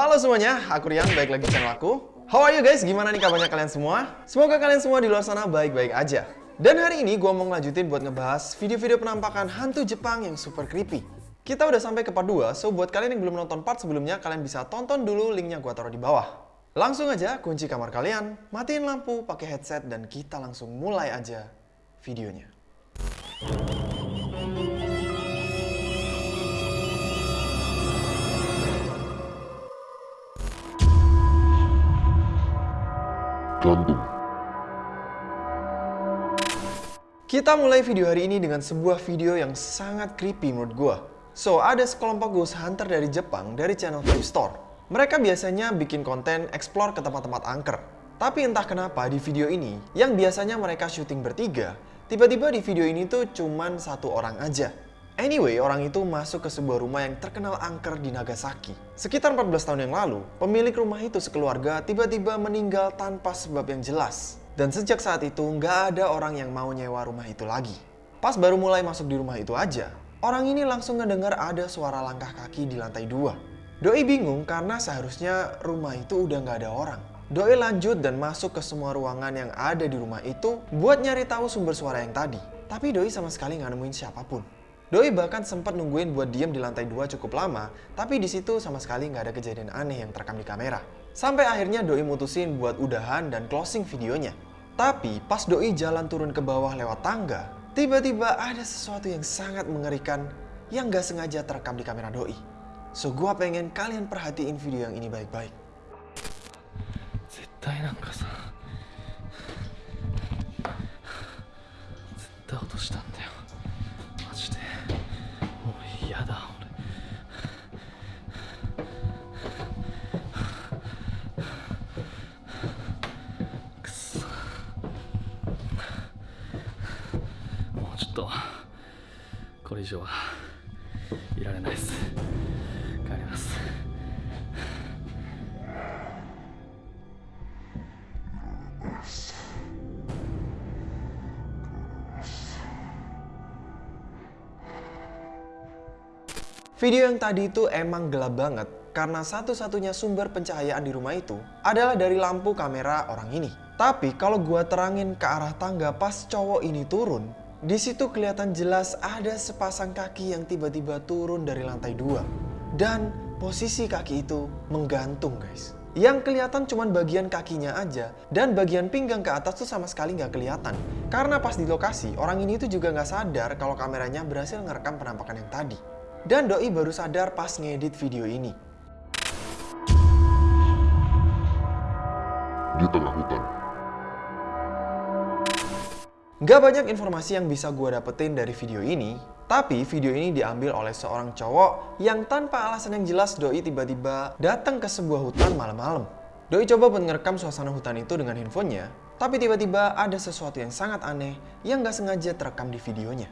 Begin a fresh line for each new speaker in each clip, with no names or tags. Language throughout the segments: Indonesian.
Halo semuanya, aku Rian, baik lagi channel aku. How are you guys? Gimana nih kabarnya kalian semua? Semoga kalian semua di luar sana baik-baik aja. Dan hari ini gue mau ngelanjutin buat ngebahas video-video penampakan hantu Jepang yang super creepy. Kita udah sampai ke part 2, so buat kalian yang belum nonton part sebelumnya, kalian bisa tonton dulu linknya gue taruh di bawah. Langsung aja kunci kamar kalian, matiin lampu, pakai headset, dan kita langsung mulai aja videonya.
Gantung.
Kita mulai video hari ini dengan sebuah video yang sangat creepy menurut gua. So, ada sekelompok ghost hunter dari Jepang dari channel Cave Store. Mereka biasanya bikin konten explore ke tempat-tempat angker. Tapi entah kenapa di video ini, yang biasanya mereka syuting bertiga, tiba-tiba di video ini tuh cuman satu orang aja. Anyway, orang itu masuk ke sebuah rumah yang terkenal angker di Nagasaki. Sekitar 14 tahun yang lalu, pemilik rumah itu sekeluarga tiba-tiba meninggal tanpa sebab yang jelas. Dan sejak saat itu, nggak ada orang yang mau nyewa rumah itu lagi. Pas baru mulai masuk di rumah itu aja, orang ini langsung ngedengar ada suara langkah kaki di lantai dua. Doi bingung karena seharusnya rumah itu udah nggak ada orang. Doi lanjut dan masuk ke semua ruangan yang ada di rumah itu buat nyari tahu sumber suara yang tadi. Tapi Doi sama sekali nggak nemuin siapa pun. Doi bahkan sempat nungguin buat diem di lantai dua cukup lama, tapi di situ sama sekali nggak ada kejadian aneh yang terekam di kamera. Sampai akhirnya Doi mutusin buat udahan dan closing videonya. Tapi pas Doi jalan turun ke bawah lewat tangga, tiba-tiba ada sesuatu yang sangat mengerikan yang nggak sengaja terekam di kamera Doi. So gua pengen kalian perhatiin video yang ini baik-baik.
絶対なんかさ とこれ以上はいられないです帰ります
Video yang tadi itu emang gelap banget karena satu-satunya sumber pencahayaan di rumah itu adalah dari lampu kamera orang ini. Tapi kalau gua terangin ke arah tangga pas cowok ini turun, di situ kelihatan jelas ada sepasang kaki yang tiba-tiba turun dari lantai dua. Dan posisi kaki itu menggantung guys. Yang kelihatan cuma bagian kakinya aja dan bagian pinggang ke atas tuh sama sekali nggak kelihatan. Karena pas di lokasi, orang ini tuh juga nggak sadar kalau kameranya berhasil ngerekam penampakan yang tadi. Dan Doi baru sadar pas ngedit video ini.
Di tengah hutan.
Gak banyak informasi yang bisa gue dapetin dari video ini, tapi video ini diambil oleh seorang cowok yang tanpa alasan yang jelas Doi tiba-tiba datang ke sebuah hutan malam-malam. Doi coba buat ngerekam suasana hutan itu dengan handphonenya, tapi tiba-tiba ada sesuatu yang sangat aneh yang gak sengaja terekam di videonya.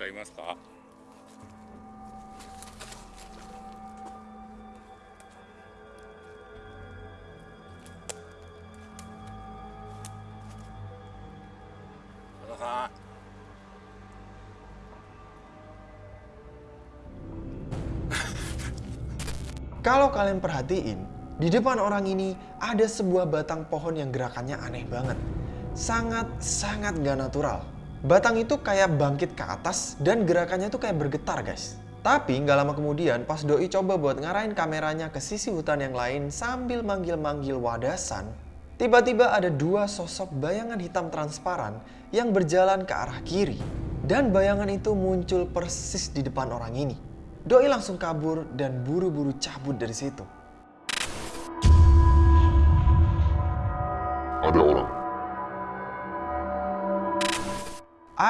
かいますか Halo kak.
Kalau kalian perhatiin, di depan orang ini ada sebuah batang pohon yang gerakannya aneh banget. Sangat-sangat gak natural. Batang itu kayak bangkit ke atas dan gerakannya tuh kayak bergetar guys. Tapi nggak lama kemudian pas Doi coba buat ngarahin kameranya ke sisi hutan yang lain sambil manggil-manggil wadasan, tiba-tiba ada dua sosok bayangan hitam transparan yang berjalan ke arah kiri. Dan bayangan itu muncul persis di depan orang ini. Doi langsung kabur dan buru-buru cabut dari situ.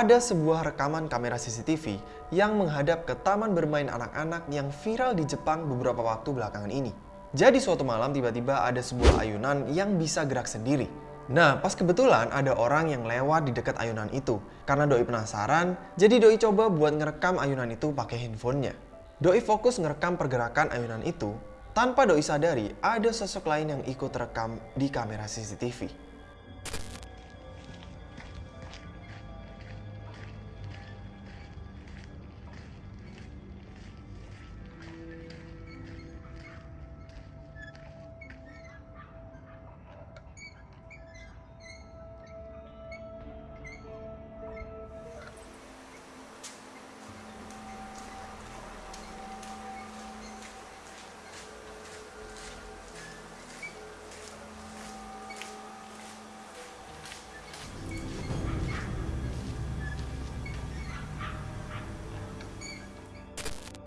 Ada
sebuah rekaman kamera CCTV yang menghadap ke taman bermain anak-anak yang viral di Jepang beberapa waktu belakangan ini. Jadi suatu malam tiba-tiba ada sebuah ayunan yang bisa gerak sendiri. Nah, pas kebetulan ada orang yang lewat di dekat ayunan itu. Karena Doi penasaran, jadi Doi coba buat ngerekam ayunan itu pakai handphonenya. Doi fokus ngerekam pergerakan ayunan itu, tanpa Doi sadari ada sosok lain yang ikut rekam di kamera CCTV.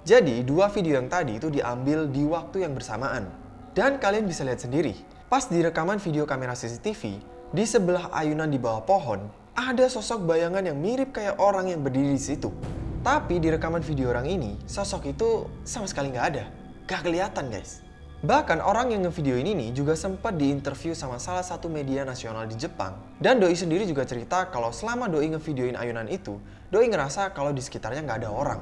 Jadi, dua video yang tadi itu diambil di waktu yang bersamaan. Dan kalian bisa lihat sendiri, pas di rekaman video kamera CCTV, di sebelah ayunan di bawah pohon, ada sosok bayangan yang mirip kayak orang yang berdiri di situ. Tapi di rekaman video orang ini, sosok itu sama sekali nggak ada. Gak kelihatan guys. Bahkan orang yang ngevideo ini nih juga sempat diinterview sama salah satu media nasional di Jepang. Dan Doi sendiri juga cerita kalau selama Doi ngevideoin ayunan itu, Doi ngerasa kalau di sekitarnya nggak ada orang.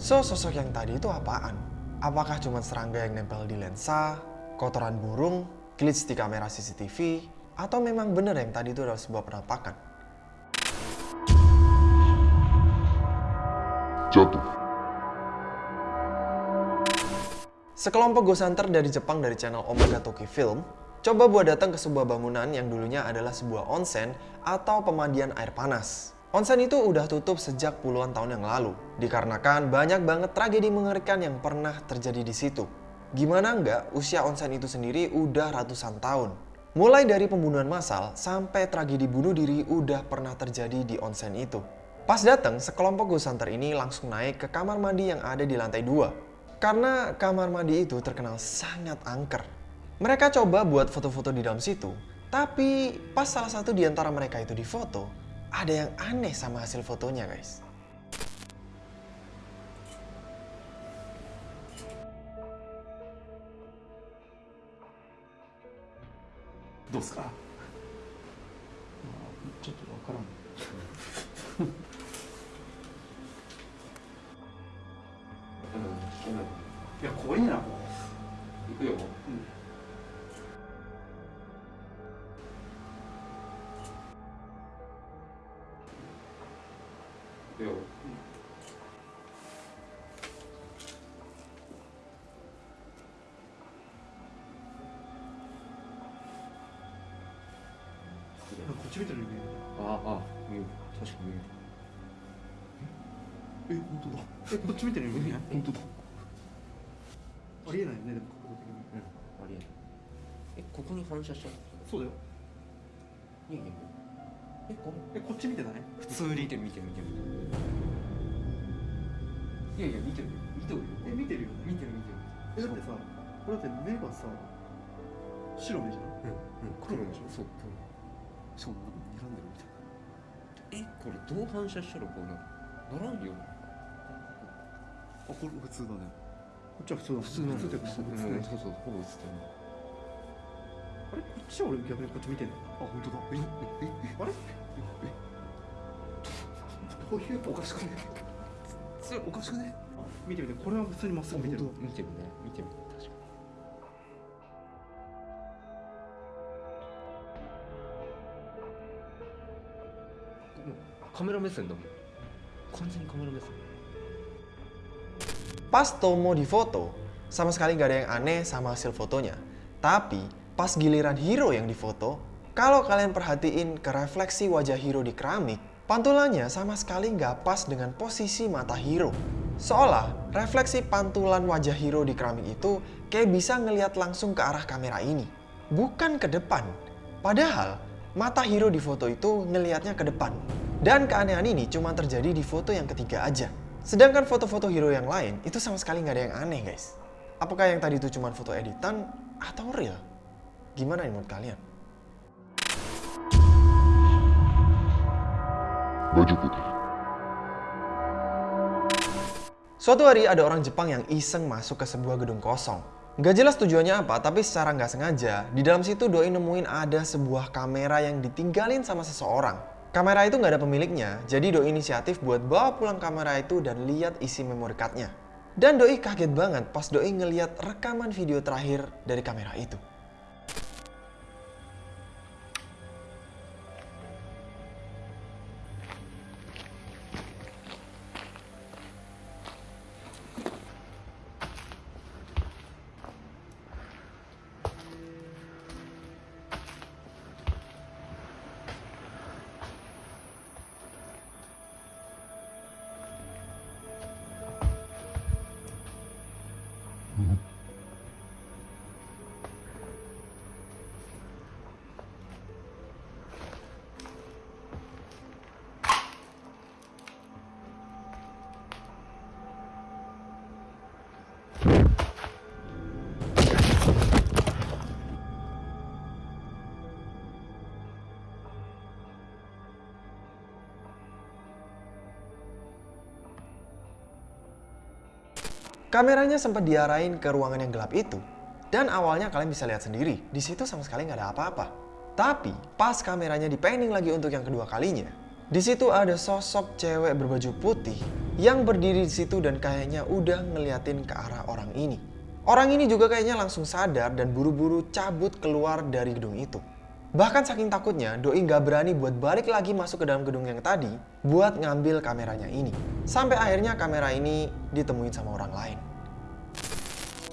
So, sosok yang tadi itu apaan? Apakah cuma serangga yang nempel di lensa, kotoran burung, glitch di kamera CCTV, atau memang benar yang tadi itu adalah sebuah penampakan?
Jatuh.
Sekelompok ghost hunter dari Jepang dari channel Omega Toki Film coba buat datang ke sebuah bangunan yang dulunya adalah sebuah onsen atau pemandian air panas. Onsen itu udah tutup sejak puluhan tahun yang lalu, dikarenakan banyak banget tragedi mengerikan yang pernah terjadi di situ. Gimana enggak, usia onsen itu sendiri udah ratusan tahun. Mulai dari pembunuhan massal sampai tragedi bunuh diri udah pernah terjadi di onsen itu. Pas datang, sekelompok ghost hunter ini langsung naik ke kamar mandi yang ada di lantai 2. Karena kamar mandi itu terkenal sangat angker. Mereka coba buat foto-foto di dalam situ, tapi pas salah satu di antara mereka itu difoto, ada yang aneh sama hasil fotonya guys.
閉めたらいけな
いああ見える確
かに。見えるえ本当だ。えこっち見てる見えない本当だ。ありえないよねでも角度的に
うんありえない。えここに反射しちゃう
そうだよ。
いやいや。えこ
えこっち見てない？普通に
見てる見てる見てる。いやいや見てる見てるよ。
え見てるよね。
見てる見てる。
えだってさこれだって目がさ白目じゃん、
うんうん、
黒目でしょ？
そう黒目。
しかもなんか睨んでるみたいな。
えこれどう反射したらこうなるならんよ。
あ、これ普通だね。こっちは普通だ。
普通なの
普通っていうか、普通
うん
ね。
そうそうほぼ映ってる
あれ？こっちは俺逆にこっち見てんの？あ、本当だ。え、え、え、あれ？え、どういうおかしくね？それおかしくね？見てみて、これは普通にまっすぐ見てる。
見てるね。見てる確カメラ目線だもん完全にカメラ目線
Pas Tomo difoto, sama sekali nggak ada yang aneh sama hasil fotonya. Tapi pas giliran Hiro yang difoto, kalau kalian perhatiin ke refleksi wajah Hiro di keramik, pantulannya sama sekali nggak pas dengan posisi mata Hiro. Seolah refleksi pantulan wajah Hiro di keramik itu kayak bisa ngelihat langsung ke arah kamera ini, bukan ke depan. Padahal mata hero di foto itu ngelihatnya ke depan. Dan keanehan ini cuma terjadi di foto yang ketiga aja. Sedangkan foto-foto hero yang lain itu sama sekali nggak ada yang aneh guys. Apakah yang tadi itu cuma foto editan atau real? Gimana menurut kalian?
Baju putih.
Suatu hari ada orang Jepang yang iseng masuk ke sebuah gedung kosong Nggak jelas tujuannya apa, tapi secara nggak sengaja, di dalam situ Doi nemuin ada sebuah kamera yang ditinggalin sama seseorang. Kamera itu nggak ada pemiliknya, jadi Doi inisiatif buat bawa pulang kamera itu dan lihat isi memory cardnya. Dan Doi kaget banget pas Doi ngeliat rekaman video terakhir dari kamera itu. Kameranya sempat diarahin ke ruangan yang gelap itu. Dan awalnya kalian bisa lihat sendiri, di situ sama sekali nggak ada apa-apa. Tapi pas kameranya dipanning lagi untuk yang kedua kalinya, di situ ada sosok cewek berbaju putih yang berdiri di situ dan kayaknya udah ngeliatin ke arah orang ini. Orang ini juga kayaknya langsung sadar dan buru-buru cabut keluar dari gedung itu. Bahkan saking takutnya, Doi nggak berani buat balik lagi masuk ke dalam gedung yang tadi buat ngambil kameranya ini. Sampai akhirnya kamera ini ditemuin sama orang lain.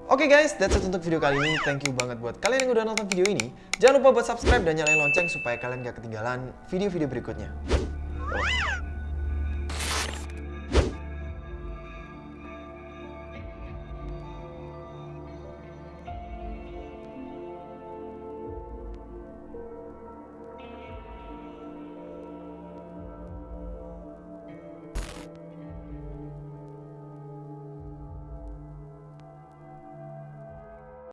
Oke guys, that's it untuk video kali ini. Thank you banget buat kalian yang udah nonton video ini. Jangan lupa buat subscribe dan nyalain lonceng supaya kalian gak ketinggalan video-video berikutnya.